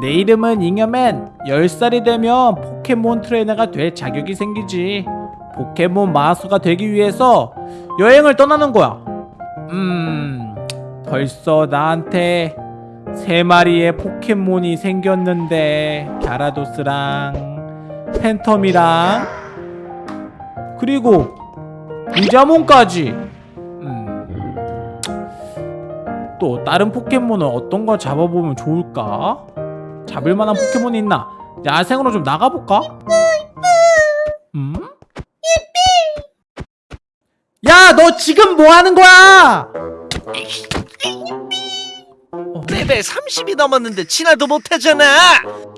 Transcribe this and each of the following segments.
내 이름은 잉여맨 10살이 되면 포켓몬 트레이너가 될 자격이 생기지 포켓몬 마스터가 되기 위해서 여행을 떠나는 거야 음 벌써 나한테 세 마리의 포켓몬이 생겼는데 갸라도스랑 팬텀이랑 그리고 리자몬까지 음. 또 다른 포켓몬은 어떤 걸 잡아보면 좋을까? 잡을 만한 포켓몬이 있나? 야생으로 좀 나가볼까? 음? 야, 너 지금 뭐 하는 거야? 레벨 30이 넘었는데 진화도 못하잖아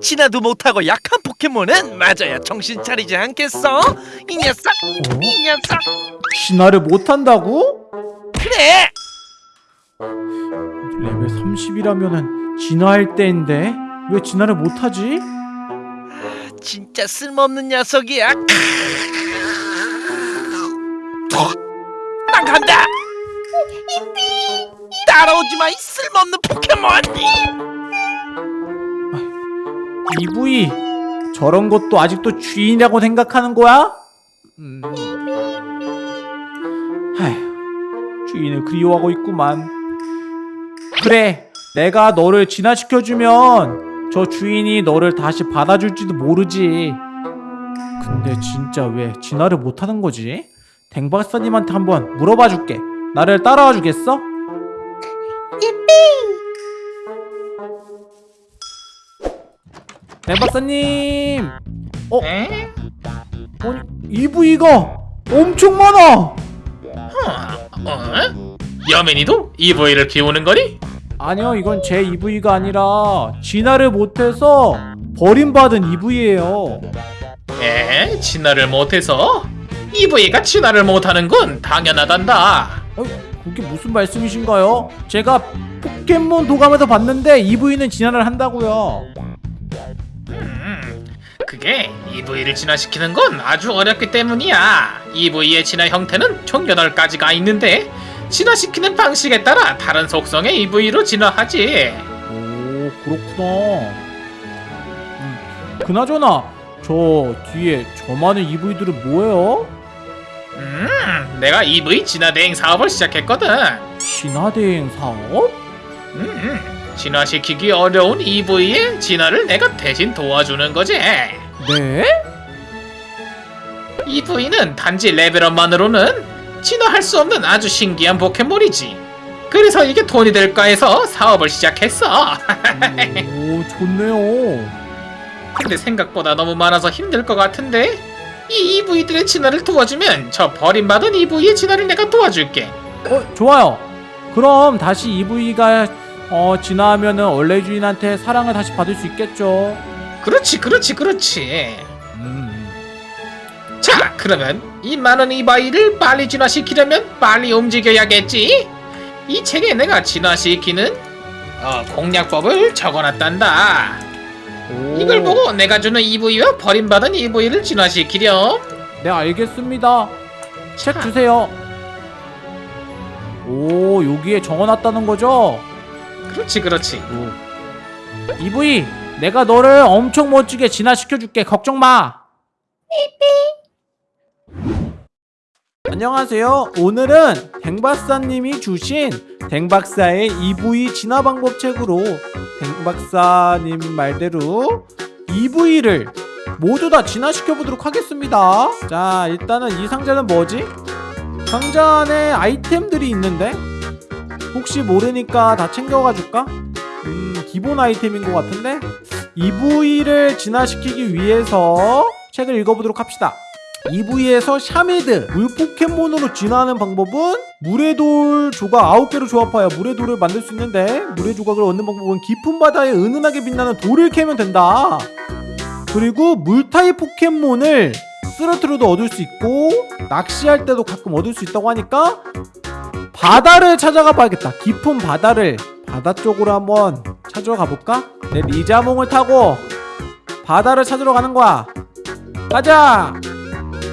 진화도 못하고 약한 포켓몬은 맞아야 정신 차리지 않겠어? 이 녀석 이 녀석 진화를 못한다고? 그래 레벨 30이라면 은 진화할 때인데 왜 진화를 못하지? 진짜 쓸모없는 녀석이야. 난 간다! 따라오지 마 이 쓸모없는 포켓몬! EV 저런 것도 아직도 주인이라고 생각하는 거야? 음... 하휴 주인을 그리워하고 있구만. 그래 내가 너를 진화시켜주면 저 주인이 너를 다시 받아줄지도 모르지 근데 진짜 왜 진화를 못하는 거지? 댕박사님한테 한번 물어봐 줄게 나를 따라와 주겠어? 댕박사님 어? 아니 EV가 엄청 많아 어? 여민이도 EV를 키우는 거니? 아니요 이건 제 EV가 아니라 진화를 못해서 버림받은 EV예요 에? 진화를 못해서? EV가 진화를 못하는 건 당연하단다 어, 그게 무슨 말씀이신가요? 제가 포켓몬 도감에서 봤는데 EV는 진화를 한다고요 음, 그게 EV를 진화시키는 건 아주 어렵기 때문이야 EV의 진화 형태는 총 8가지가 있는데 진화시키는 방식에 따라 다른 속성의 EV로 진화하지 오 그렇구나 음, 그나저나 저 뒤에 저 많은 EV들은 뭐예요? 음, 내가 EV 진화 대행 사업을 시작했거든 진화대행 사업? 음, 진화시키기 어려운 EV의 진화를 내가 대신 도와주는 거지 네? EV는 단지 레벨업만으로는 진화할 수 없는 아주 신기한 포켓몬이지. 그래서 이게 돈이 될까 해서 사업을 시작했어. 오 좋네요 근데 생각보다 너무 많아서 힘들 것 같은데 이 EV들의 진화를 도와주면 저 버림받은 EV의 진화를 내가 도와줄게. 어 좋아요 그럼 다시 EV가 어 진화하면은 원래 주인한테 사랑을 다시 받을 수 있겠죠 그렇지, 그렇지, 그렇지. 그러면 이 많은 EV를 빨리 진화시키려면 빨리 움직여야겠지. 이 책에 내가 진화시키는 어, 공략법을 적어놨단다. 오. 이걸 보고 내가 주는 EV와 버림받은 EV를 진화시키렴. 네 알겠습니다 책 주세요 오 여기에 적어놨다는 거죠? 그렇지, 그렇지. 오. EV 내가 너를 엄청 멋지게 진화시켜줄게 걱정 마 안녕하세요. 오늘은 댕박사님이 주신 댕박사의 EV 진화 방법 책으로 댕박사님 말대로 이브이를 모두 다 진화시켜 보도록 하겠습니다. 자 일단은 이 상자는 뭐지? 상자 안에 아이템들이 있는데? 혹시 모르니까 다 챙겨가 줄까? 음 기본 아이템인 것 같은데? 이브이를 진화시키기 위해서 책을 읽어보도록 합시다 이브이에서 샤미드 물 포켓몬으로 진화하는 방법은 물의 돌 조각 9개로 조합하여 물의 돌을 만들 수 있는데 물의 조각을 얻는 방법은 깊은 바다에 은은하게 빛나는 돌을 캐면 된다. 그리고 물 타입 포켓몬을 쓰러트려도 얻을 수 있고 낚시할 때도 가끔 얻을 수 있다고 하니까 바다를 찾아가 봐야겠다. 깊은 바다를 바다 쪽으로 한번 찾으러 가볼까? 내 리자몽을 타고 바다를 찾으러 가는 거야. 가자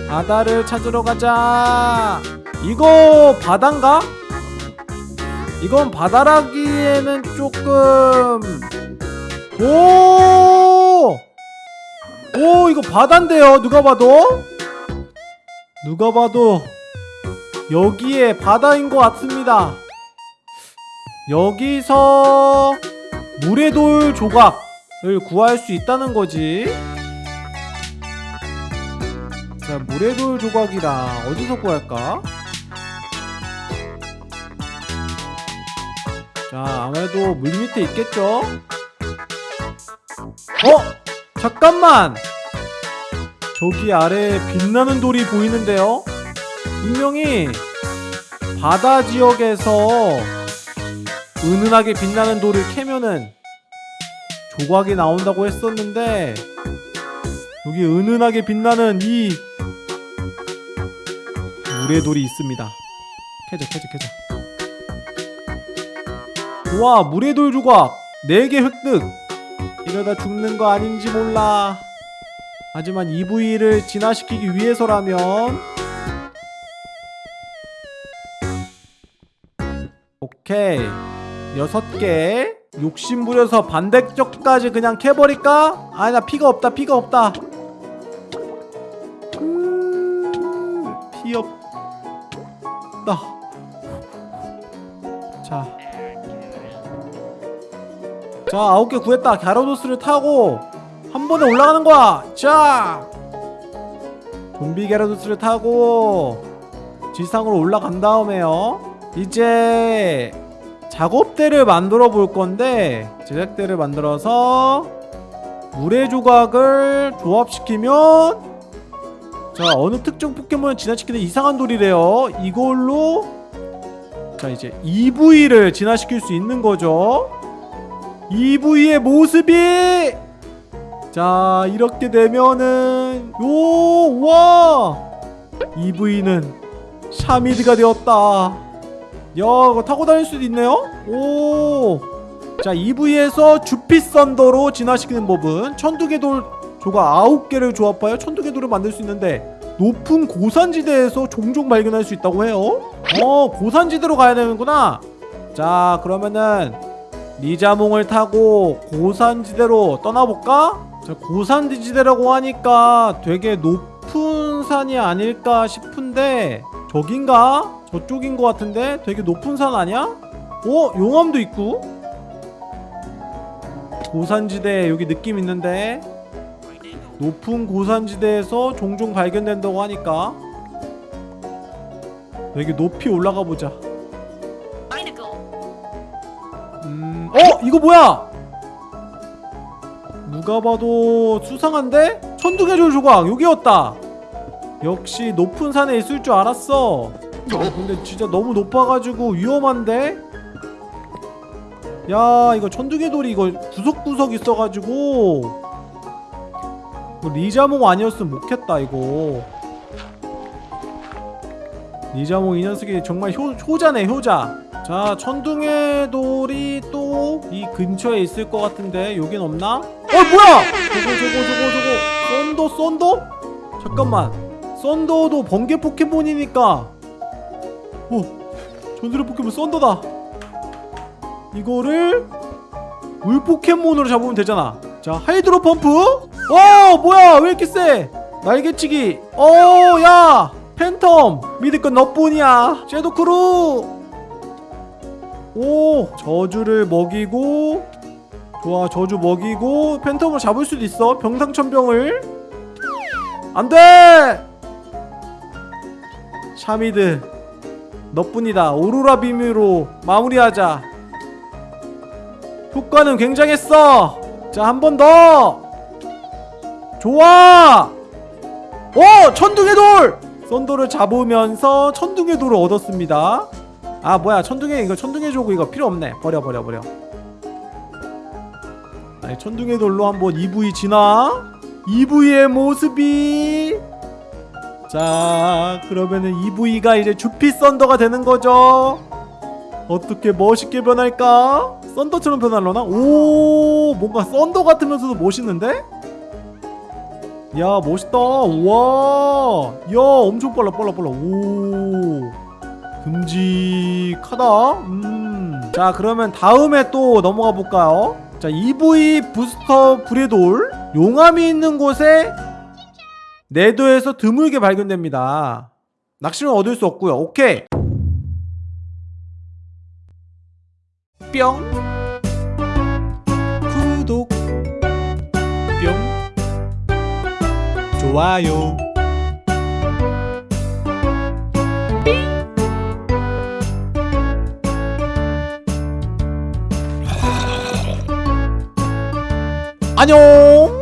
바다를 찾으러 가자. 이거 바다인가? 이건 바다라기에는 조금 오! 오 이거 바다인데요. 누가 봐도? 누가 봐도 여기에 바다인 것 같습니다. 여기서 물의 돌 조각을 구할 수 있다는 거지 자 물의 돌 조각이라 어디서 구할까 자 아무래도 물 밑에 있겠죠 어? 잠깐만! 저기 아래 빛나는 돌이 보이는데요? 분명히 바다 지역에서 은은하게 빛나는 돌을 캐면은 조각이 나온다고 했었는데 여기 은은하게 빛나는 이 물의 돌이 있습니다. 캐자 캐자 캐자. 와 물의 돌 조각 4개 획득 이러다 죽는 거 아닌지 몰라. 하지만 EV를 진화시키기 위해서라면 오케이 여섯 개 욕심 부려서 반대쪽까지 그냥 캐버릴까? 아니 나 피가 없다 피가 없다 음, 피 없다 자 자, 아홉 개 구했다. 갸라도스를 타고 한 번에 올라가는 거야. 자, 좀비 갸라도스를 타고 지상으로 올라간 다음에요. 이제 작업대를 만들어 볼 건데 제작대를 만들어서 물의 조각을 조합시키면 자 어느 특정 포켓몬을 진화시키는 이상한 돌이래요. 이걸로 자 이제 EV를 진화시킬 수 있는 거죠. EV의 모습이 자 이렇게 되면은 요와 EV는 샤미드가 되었다 야 이거 타고 다닐 수도 있네요 오자 EV에서 주피 썬더로 진화시키는 법은 천두개 돌 조각 9개를 조합하여 천두개 돌을 만들 수 있는데 높은 고산지대에서 종종 발견할 수 있다고 해요 어 고산지대로 가야 되는구나 자 그러면은 리자몽을 타고 고산지대로 떠나볼까? 자, 고산지대라고 하니까 되게 높은 산이 아닐까 싶은데 저긴가? 저쪽인 것 같은데 되게 높은 산 아니야? 어? 용암도 있고? 고산지대 여기 느낌 있는데 높은 고산지대에서 종종 발견된다고 하니까 되게 높이 올라가 보자 음, 어? 이거 뭐야? 누가 봐도 수상한데? 천둥해줄 조각 여기였다 역시 높은 산에 있을 줄 알았어 어, 근데 진짜 너무 높아가지고 위험한데? 야 이거 천둥의 돌이 이거 구석구석 있어가지고 이거 리자몽 아니었으면 못했다 이거. 리자몽 이 녀석이 정말 효, 효자네 효자. 자 천둥의 돌이 또 이 근처에 있을 것 같은데 여긴 없나? 어 뭐야! 저거 저거 저거 저거. 썬더 썬더? 잠깐만. 썬더도 번개 포켓몬이니까. 어 전설의 포켓몬 썬더다. 이거를 물 포켓몬으로 잡으면 되잖아. 자 하이드로 펌프 어 뭐야? 왜 이렇게 세? 날개치기. 어야! 팬텀. 믿을 건 너뿐이야. 섀도크루. 오 저주를 먹이고 좋아 저주 먹이고 팬텀을 잡을 수도 있어. 병상천병을. 안돼! 샤미드 너뿐이다. 오로라빔으로 마무리하자. 효과는 굉장했어. 자 한 번 더 좋아! 오 천둥의 돌! 썬더를 잡으면서 천둥의 돌을 얻었습니다. 아 뭐야 천둥의 이거 천둥의 조각 이거 필요 없네. 버려 버려 버려. 아니 천둥의 돌로 한번 EV 진화 EV의 모습이! 자 그러면은 EV가 이제 주피 썬더가 되는 거죠? 어떻게 멋있게 변할까? 썬더처럼 변할려나? 오 뭔가 썬더 같으면서도 멋있는데 야 멋있다. 와야 엄청 빨라 빨라 빨라. 오. 듬직하다. 음자 그러면 다음에 또 넘어가 볼까요? 자 EV 부스터 브레돌. 용암이 있는 곳에 내도에서 드물게 발견됩니다. 낚시는 얻을 수 없고요. 오케이. 뿅. 구독. 좋아요. 아. 안녕.